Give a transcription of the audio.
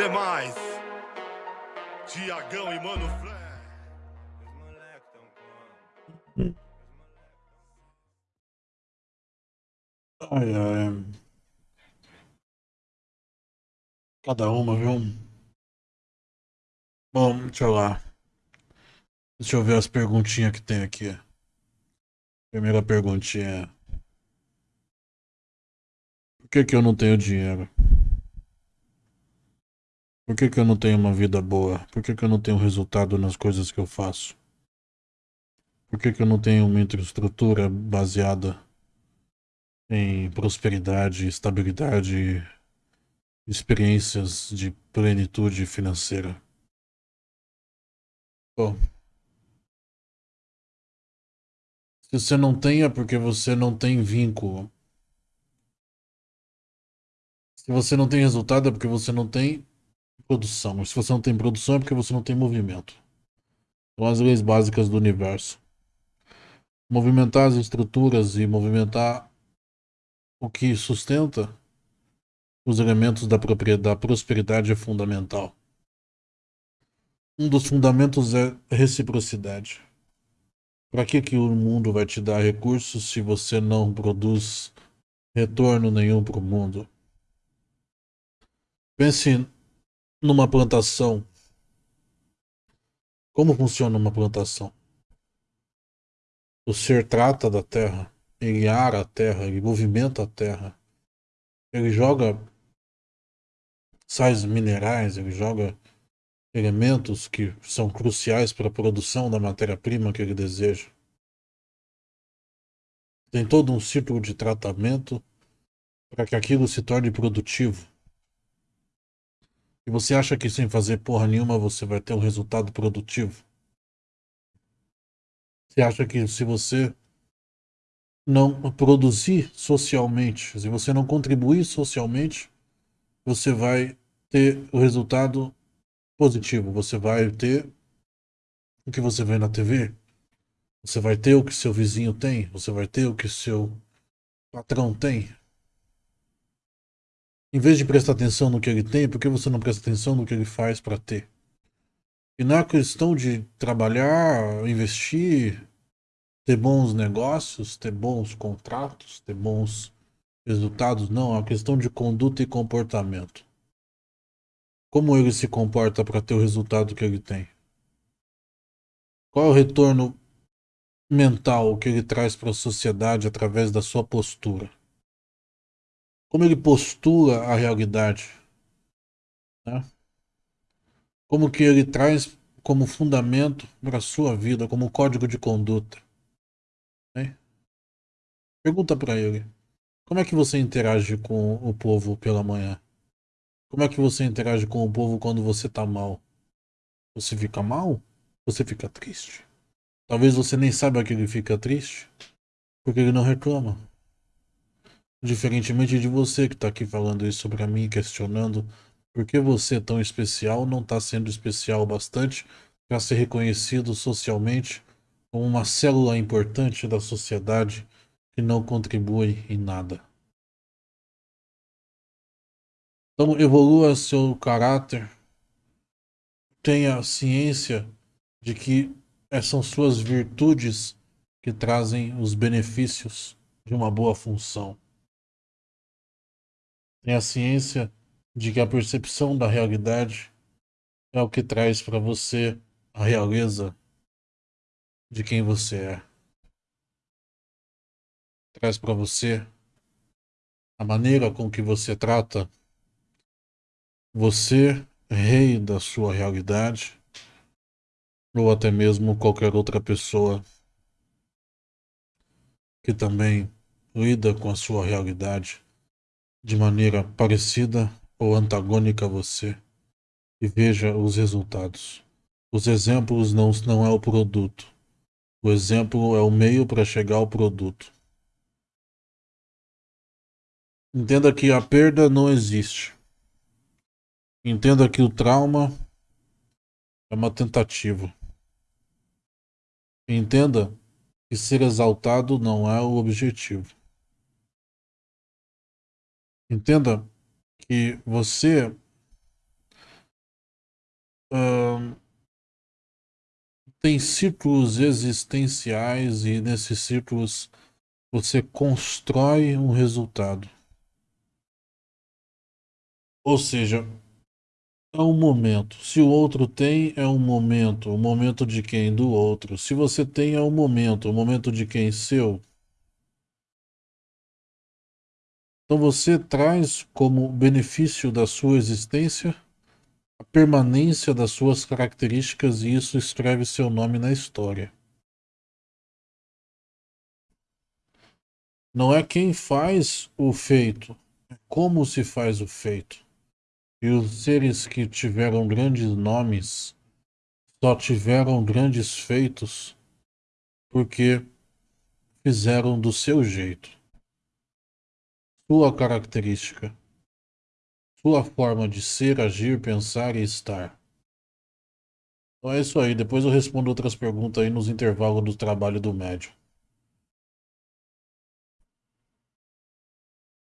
demais. Tiagão e Mano Flé. Ai, ai. Cada uma, viu? Bom, deixa eu lá. Deixa eu ver as perguntinhas que tem aqui. Primeira perguntinha. Por que que eu não tenho dinheiro? Por que que eu não tenho uma vida boa? Por que que eu não tenho resultado nas coisas que eu faço? Por que que eu não tenho uma infraestrutura baseada em prosperidade, estabilidade, experiências de plenitude financeira. Bom, se você não tem é porque você não tem vínculo. Se você não tem resultado é porque você não tem produção. Se você não tem produção é porque você não tem movimento. São as leis básicas do universo. Movimentar as estruturas e movimentar o que sustenta os elementos da, da prosperidade é fundamental. Um dos fundamentos é reciprocidade. Para que, que o mundo vai te dar recursos se você não produz retorno nenhum para o mundo? Pense numa plantação. Como funciona uma plantação? O ser trata da terra ele ara a terra, ele movimenta a terra. Ele joga sais minerais, ele joga elementos que são cruciais para a produção da matéria-prima que ele deseja. Tem todo um ciclo de tratamento para que aquilo se torne produtivo. E você acha que sem fazer porra nenhuma você vai ter um resultado produtivo? Você acha que se você não produzir socialmente, se você não contribuir socialmente, você vai ter o resultado positivo. Você vai ter o que você vê na TV, você vai ter o que seu vizinho tem, você vai ter o que seu patrão tem. Em vez de prestar atenção no que ele tem, por que você não presta atenção no que ele faz para ter? E na questão de trabalhar, investir, ter bons negócios, ter bons contratos, ter bons resultados. Não, é uma questão de conduta e comportamento. Como ele se comporta para ter o resultado que ele tem? Qual é o retorno mental que ele traz para a sociedade através da sua postura? Como ele postura a realidade? Né? Como que ele traz como fundamento para a sua vida, como código de conduta? Né? Pergunta para ele. Como é que você interage com o povo pela manhã? Como é que você interage com o povo quando você tá mal? Você fica mal? Você fica triste? Talvez você nem saiba que ele fica triste, porque ele não reclama. Diferentemente de você que está aqui falando isso para mim, questionando por que você tão especial não está sendo especial bastante para ser reconhecido socialmente como uma célula importante da sociedade que não contribui em nada. Então evolua seu caráter, tenha ciência de que são suas virtudes que trazem os benefícios de uma boa função. Tenha ciência de que a percepção da realidade é o que traz para você a realeza de quem você é. Traz para você a maneira com que você trata você, rei da sua realidade, ou até mesmo qualquer outra pessoa que também lida com a sua realidade de maneira parecida ou antagônica a você e veja os resultados. Os exemplos não, não é o produto. O exemplo é o meio para chegar ao produto. Entenda que a perda não existe. Entenda que o trauma é uma tentativa. Entenda que ser exaltado não é o objetivo. Entenda que você hum, tem ciclos existenciais e nesses ciclos você constrói um resultado. Ou seja, é um momento. Se o outro tem, é um momento. O momento de quem? Do outro. Se você tem, é um momento. O momento de quem? Seu. Então você traz como benefício da sua existência a permanência das suas características e isso escreve seu nome na história. Não é quem faz o feito, é como se faz o feito. E os seres que tiveram grandes nomes só tiveram grandes feitos porque fizeram do seu jeito. Sua característica. Sua forma de ser, agir, pensar e estar. Então é isso aí. Depois eu respondo outras perguntas aí nos intervalos do trabalho do médium.